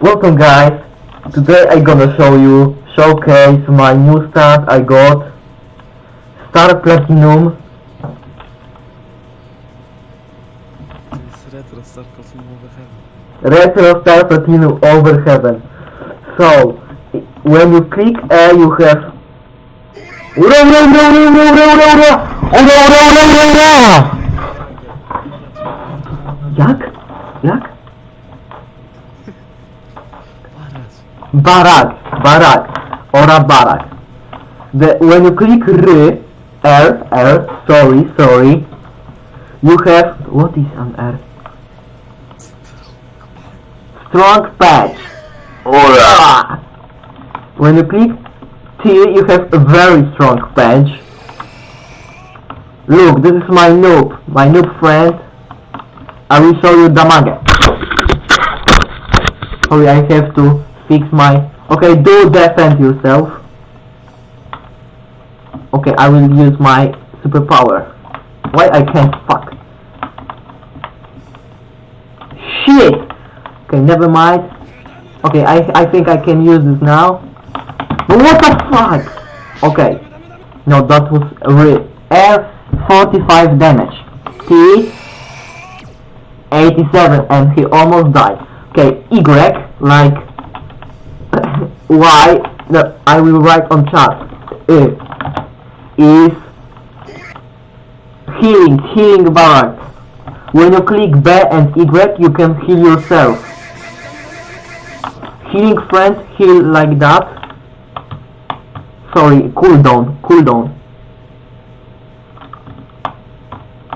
Welcome guys, today I gonna show you, showcase my new star I got. Star Platinum. Retro Star Platinum over heaven So, when you click A you have Jak? Jak? Paraz. Barak, or a barak. The, when you click R, R, R, sorry, sorry, you have, what is an R? Strong patch. Ora! When you click T, you have a very strong patch. Look, this is my noob, my noob friend. I will show you damage. Sorry, I have to fix my... Okay, do defend yourself. Okay, I will use my superpower. Why I can't fuck? Shit! Okay, never mind. Okay, I, I think I can use this now. What the fuck? Okay. No, that was real. F45 damage. T 87 and he almost died. Okay, Y like Y no, I will write on chat uh, is healing, healing bar. When you click B and Y you can heal yourself. Healing friends heal like that. Sorry, cooldown, cooldown.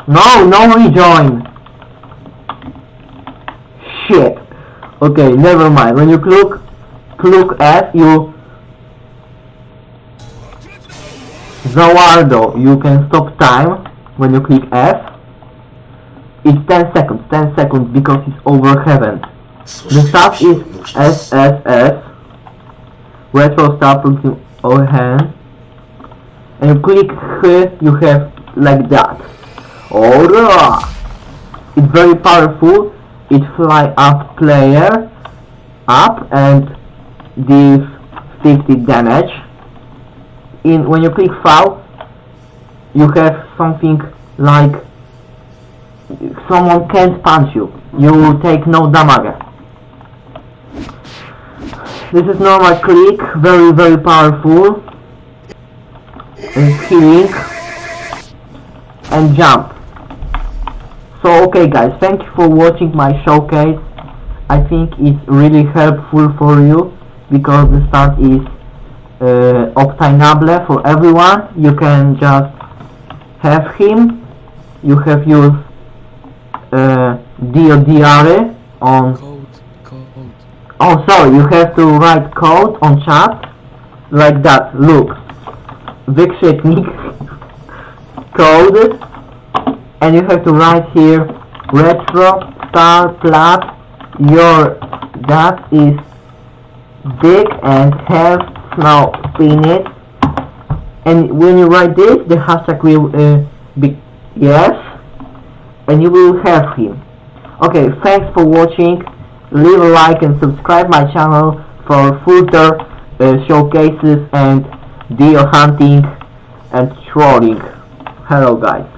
No, no rejoin. Shit. Okay, never mind. When you click, click at you Zawardo, you can stop time when you click F. It's 10 seconds, 10 seconds because it's over heaven. The stuff is SSS, retro stuff looking over hand. And you click here, you have like that. Alright! It's very powerful. It fly up player up and deals 50 damage. In when you click foul, you have something like someone can't punch you. You take no damage. This is normal click, very very powerful. And healing and jump. So okay guys, thank you for watching my showcase. I think it's really helpful for you because the start is uh, obtainable for everyone. You can just have him. You have used uh, DODR on Code, code. Oh, sorry, you have to write code on chat like that. Look, wykrzyknik code, and you have to write here retro star plat. Your that is big and have now it. And when you write this, the hashtag will uh, be yes, and you will have him. Okay, thanks for watching. Leave a like and subscribe my channel for further uh, showcases and deer hunting and trolling. Hello guys.